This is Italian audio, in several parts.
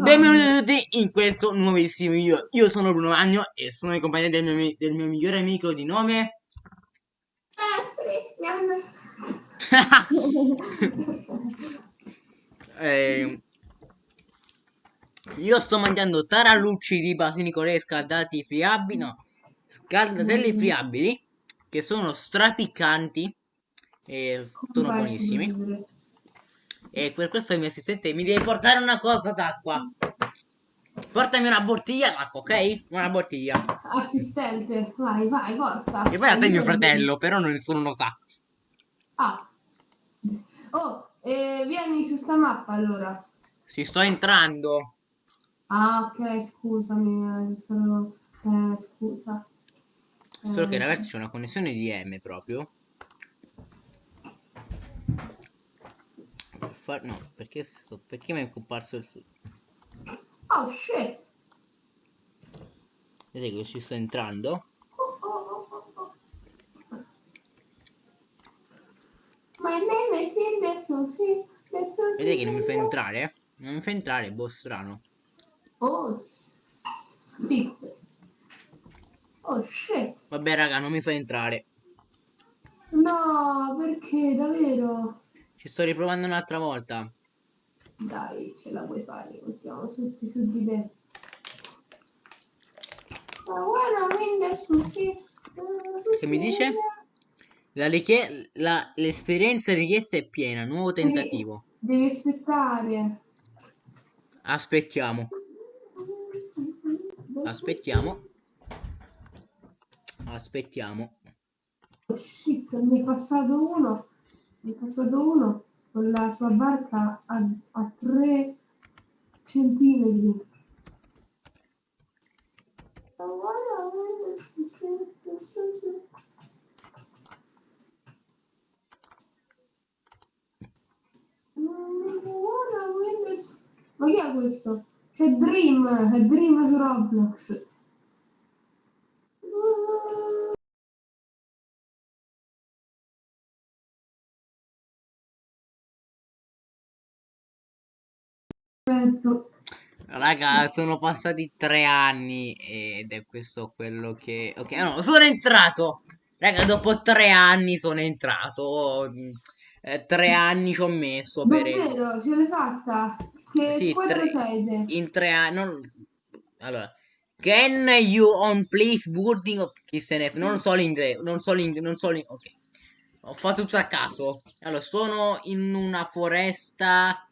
Benvenuti in questo nuovissimo video. Io sono Bruno Magno e sono in compagnia del mio, del mio migliore amico di nome. eh, io sto mangiando tarallucci di basilico scaldati friabili, no, scaldatelli friabili, che sono strapiccanti e sono buonissimi. E per questo il mio assistente mi deve portare una cosa d'acqua. Portami una bottiglia d'acqua, ok? Una bottiglia. Assistente, vai, vai, forza. E poi a te mio fratello, però nessuno lo sa. Ah. Oh, eh, vieni su sta mappa allora. Ci sto entrando. Ah, ok, scusami. Eh, sono... eh, scusa. Solo che ragazzi c'è una connessione di M proprio. Far... No, perché, sto... perché mi è comparso il... Oh shit! Vedete che ci sto entrando? Oh, oh, oh. My name is adesso sì, adesso sì. Vedete che non mi fa entrare? Non mi fa entrare, boh strano. Oh shit. Oh shit. Vabbè raga, non mi fa entrare. No, perché davvero? Ci sto riprovando un'altra volta. Dai, ce la puoi fare, mettiamo tutti su di te. Ma guarda, su sì. Che mi dice? L'esperienza la richiesta è piena, nuovo tentativo. Devi, devi aspettare. Aspettiamo. Aspettiamo. Aspettiamo. Oh shit, mi è passato uno è passato uno con la sua barca a, a 3 centimetri. Ma chi è questo? C'è Dream, è Dream su Roblox. Perfetto. Raga, sono passati tre anni ed è questo quello che... Ok, no, sono entrato! Raga, dopo tre anni sono entrato. Eh, tre anni ci ho messo per... Davvero? Ce l'hai fatta? Che sì, tre... sei? In tre anni... Non... Allora... Can you on please boarding chi se ne non so l'inglese non so l'inglese non so l'inglese ok ho fatto tutto a caso allora sono in una foresta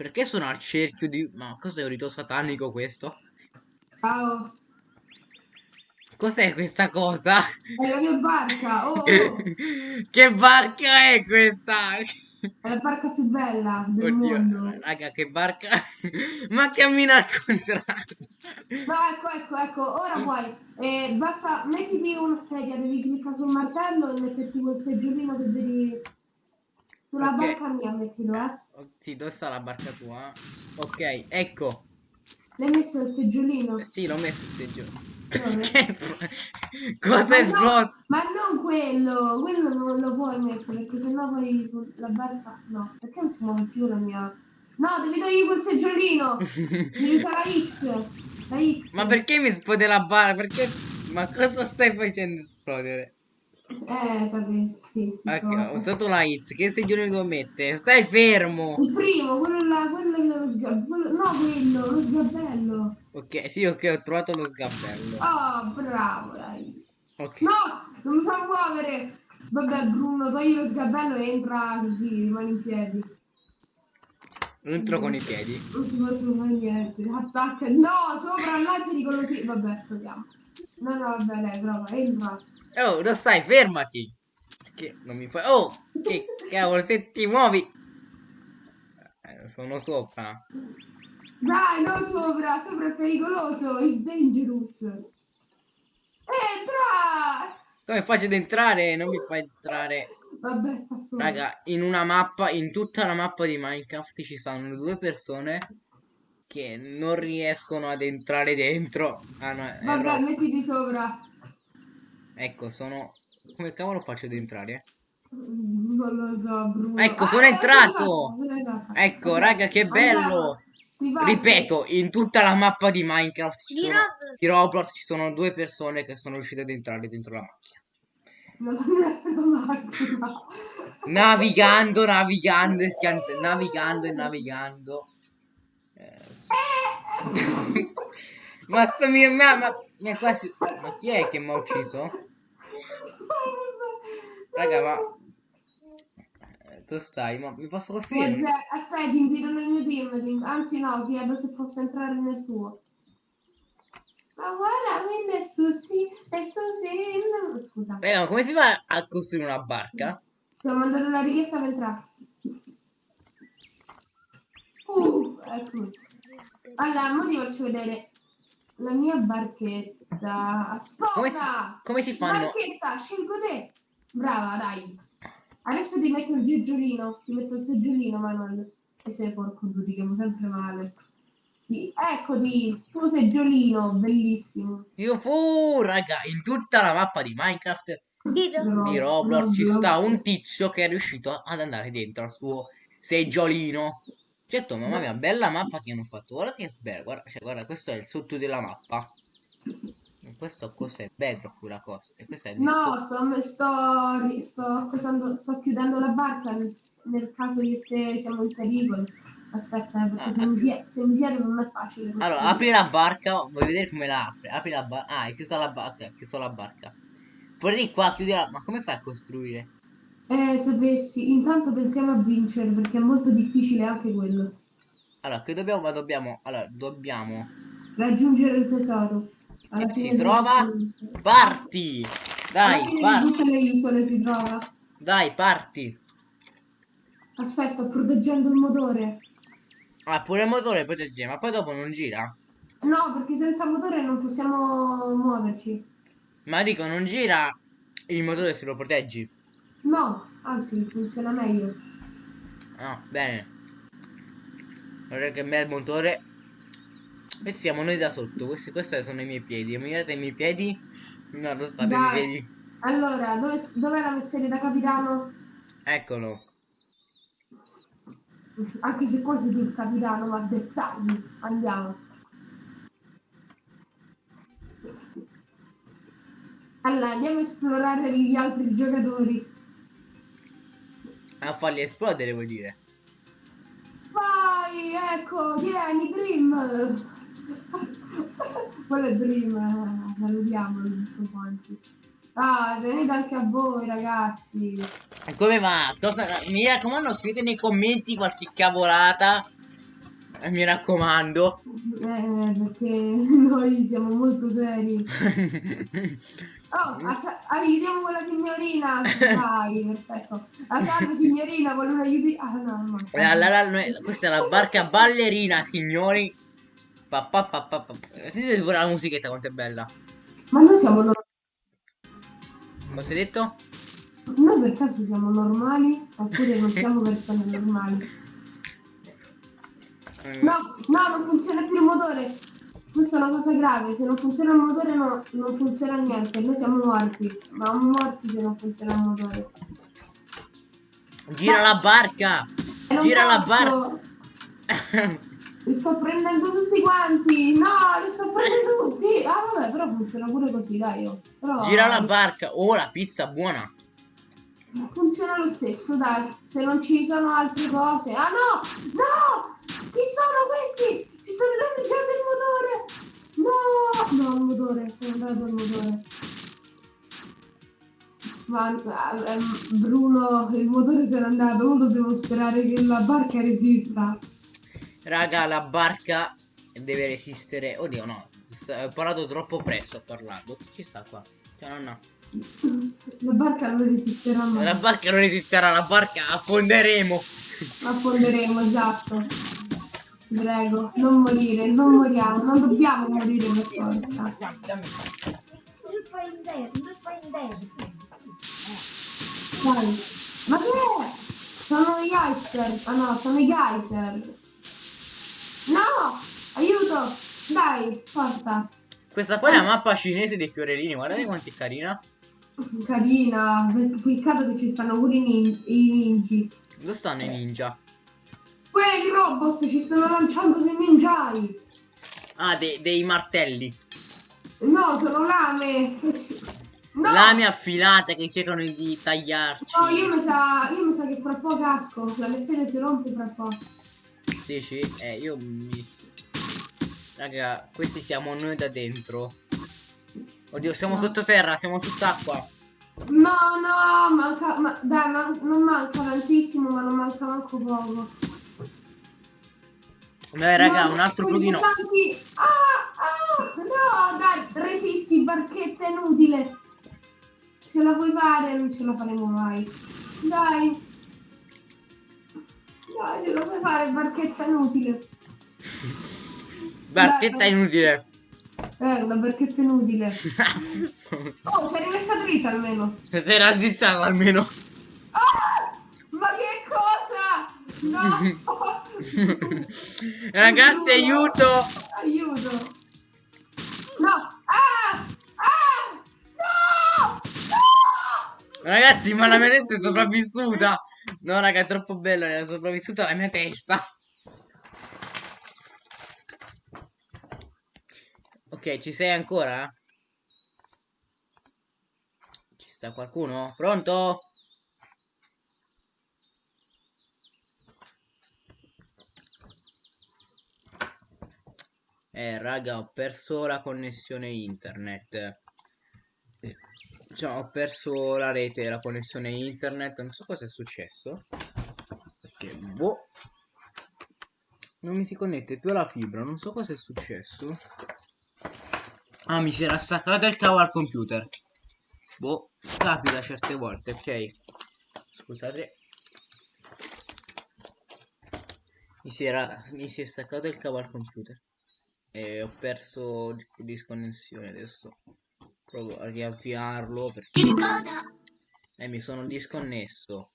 perché sono al cerchio di... Ma cos'è un rito satanico questo? Ciao. Cos'è questa cosa? È la mia barca, oh, oh. che barca è questa? È la barca più bella del Oddio, mondo. Raga, che barca... Ma cammina al contrario. No, ecco, ecco, ecco. Ora puoi. Eh, basta, mettiti una sedia, devi cliccare sul martello e metterti quel seggiolino che vedi sulla okay. barca mia, mettilo, eh. Sì, dove sta la barca tua? Ok, ecco. L'hai messo il seggiolino? Sì, l'ho messo il seggiolino. Cosa è no, ma non quello, quello non lo puoi mettere perché sennò poi la barca no, perché non si muove più la mia. No, devi togliere quel seggiolino. devi usare la X. La X. Ma perché mi esplode la barca? Perché Ma cosa stai facendo esplodere? Eh, sapessi. Ok, ho usato la hits. Che seggiolino devo mettere? Stai fermo! Il primo, quello là, quello che lo sgabello. No, quello, lo sgabello. Ok, sì, ok, ho trovato lo sgabello. Oh, bravo, dai. Ok. No, non mi fa muovere. Vabbè, Bruno, togli lo sgabello e entra così, rimani in piedi. Entro con i piedi. Non ti posso fare niente. Attacca. No, sopra là pericolosi. Vabbè, proviamo. No, no, vabbè, dai, prova, entra. Oh, lo sai, fermati. Che non mi fai... Oh, che cavolo, se ti muovi... Eh, sono sopra. Dai, non sopra, sopra è pericoloso, it's dangerous. Entra! Come faccio ad entrare? Non mi fai entrare. Vabbè, sta sopra. Raga, in una mappa, in tutta la mappa di Minecraft ci stanno due persone che non riescono ad entrare dentro. Ah, no, Vabbè, mettiti sopra. Ecco, sono... Come cavolo faccio ad entrare? Non lo so, Bruno. Ecco, sono ah, entrato! Ecco, raga, che bello! Ripeto, in tutta la mappa di Minecraft ci sono, Roblox. di Roblox ci sono due persone che sono riuscite ad entrare dentro la macchina. Navigando, navigando, e navigando e navigando. Eh, ma sto mia ma, ma, quasi. Ma chi è che mi ha ucciso? Raga, ma. eh, Tu stai, ma mi posso costruire? Forse- Aspetta, invito nel mio team. Anzi, no, chiedo se posso entrare nel tuo. Ma guarda, quindi è Susi, è Susi. no, Scusa, Raga, ma come si fa a costruire una barca? ti ho mandato la richiesta per entrare. Uff, eccomi. Allora, ora ti faccio vedere la mia barchetta. Aspetta! Come si- come si fanno? Barchetta, scelgo te. Brava, dai. Adesso ti metto il seggiolino. Ti metto il seggiolino, Manuel. E sei porco due, ti chiamo sempre male. Sì, Eccoti, tuo seggiolino, bellissimo. Io fu, raga, in tutta la mappa di Minecraft Di Roblox. di Roblox ci sta un tizio che è riuscito ad andare dentro al suo seggiolino. Certo, mamma mia, bella mappa che hanno fatto. Guarda che bella, guarda, cioè, guarda, questo è il sotto della mappa. Questo cos'è? Il bedrock quella cosa. E questo è il No, sto, sto, sto, cosando- sto chiudendo la barca nel, caso io e te siamo in pericolo. Aspetta, eh, perché Ah, se, mi apri- sie- se mi siete non è facile. Allora, apri la barca, vuoi vedere come la apre? Apri la barca. Ah, hai chiuso la barca, hai chiuso la barca. Poi di qua, chiudi la... Ma come fai a costruire? Eh, sapessi, intanto pensiamo a vincere perché è molto difficile anche quello. Allora, che dobbiamo? Ma dobbiamo... Allora, dobbiamo... Raggiungere il tesoro. Alla Si fine di trova- le- Parti! Dai, parti! tutte le isole si trova. Dai, parti! Aspetta, sto proteggendo il motore. Ah, pure il motore protegge, ma poi dopo non gira? No, perché senza motore non possiamo muoverci. Ma dico, non gira il motore se lo proteggi? No, anzi, funziona meglio. Ah, bene. Guarda che bel motore. E siamo noi da sotto. Questi, questi sono i miei piedi. Mirate i miei piedi. No, non state i miei Dai. piedi. Allora, dove, dov'è la mezzeria da capitano? Eccolo. Anche se qua sei tu il capitano, ma dettagli. Andiamo. Allora, andiamo a esplorare gli altri giocatori. A farli esplodere, vuol dire. Vai, ecco, tieni, Dream. Quello è Dream, eh, salutiamolo tutto quanti. Ah, tenete anche a voi, ragazzi. E come va? Cosa... Mi raccomando, scrivete nei commenti qualche cavolata. Eh, mi raccomando. Eh, perché noi siamo molto seri. Oh, asa- aiutiamo quella signorina. Vai, perfetto. Ah, salve signorina, vuole un aiuti. Ah, no, no. La- la- la- noi- questa è la barca ballerina, signori. Pa, pa, pa, pa, pa. Sentite pure la musichetta quanto è bella. Ma noi siamo no- Cosa hai detto? Noi per caso siamo normali oppure non siamo persone normali? Mm, No, no, non funziona più il motore. Questa è una cosa grave. Se non funziona il motore, no, non funziona niente. Noi siamo morti. Ma siamo morti se non funziona il motore. Gira la barca! Gira la posso. Li sto prendendo tutti quanti. No, li sto prendendo tutti. Ah, vabbè, però funziona pure così, dai. oh. Però Gira la barca! Oh, la pizza buona! funziona lo stesso, dai. Se non ci sono altre cose. Ah, no! No! Chi sono questi? Si stanno danneggiando il motore. No! No, il motore. È andato il motore. Ma eh, ehm, Bruno, il motore se n'è andato. Ora dobbiamo sperare che la barca resista. Raga, la barca deve resistere. Oddio, no. Ho parlato troppo presto. Ho parlato. Ci sta qua. Cioè, no, no. La barca non resisterà mai. La barca non resisterà. La barca affonderemo. Affonderemo, esatto. Prego, non morire, non moriamo, non dobbiamo morire per forza. Dai. Ma che è? Sono i geyser. Ah no, sono i geyser. No! Aiuto! Dai, forza. Questa qua è la mappa cinese dei fiorellini. Guardate quanto è carina. Carina. Peccato che ci stanno pure i, nin- i ninji. Dove stanno i ninja? Quelli robot ci stanno lanciando dei ninjai. Ah, dei, dei martelli. No, sono lame. No, Lame affilate che cercano di tagliarci. no io, mi sa, io mi sa che fra poco casco. La sedia si rompe fra poco. Dici? Eh, io mi... Raga, questi siamo noi da dentro. Oddio, siamo No. sottoterra, siamo sott'acqua. No, no, manca, ma, dai, man- non manca tantissimo, ma non manca manco poco. Beh, raga, No, un altro tanti. Ah, ah, no, dai, resisti, barchetta inutile. Ce la vuoi fare? Non ce la faremo mai. Dai. Dai, ce la puoi fare, barchetta inutile. Barchetta Dai. inutile. Eh, una barchetta inutile. Oh, sei rimessa dritta almeno. Sei raddrizzato almeno. Ah! Ma che cosa? No! Ragazzi, aiuto! Aiuto! No! Ah! Ah! No! No! Ragazzi, ma la mia testa è sopravvissuta. No, raga, è troppo bella, è sopravvissuta la mia testa. Ok, ci sei ancora? Ci sta qualcuno? Pronto? Eh, raga, ho perso la connessione internet. Cioè, ho perso la rete, la connessione internet. Non so cosa è successo. Perché, boh. Non mi si connette più alla fibra. Non so cosa è successo. Ah, mi si era staccato il cavo al computer. Boh, capita certe volte, ok. Scusate. Mi si era. Mi si è staccato il cavo al computer. E ho perso di- disconnessione adesso. Provo a riavviarlo perché eh, mi sono disconnesso.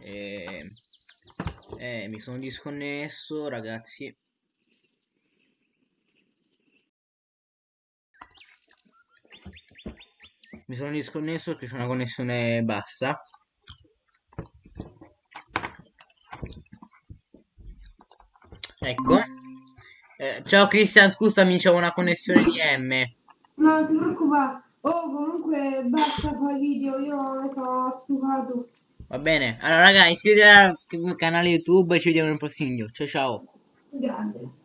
E... Eh, mi sono disconnesso, ragazzi. Mi sono disconnesso perché c'è una connessione bassa. Ecco. Eh, ciao Cristian, scusami, c'è una connessione di M. No, non ti preoccupare. Oh, comunque basta fare video, io ne sono stufato. Va bene. Allora, raga, iscrivetevi al canale YouTube e ci vediamo nel prossimo video. Ciao ciao. Grande.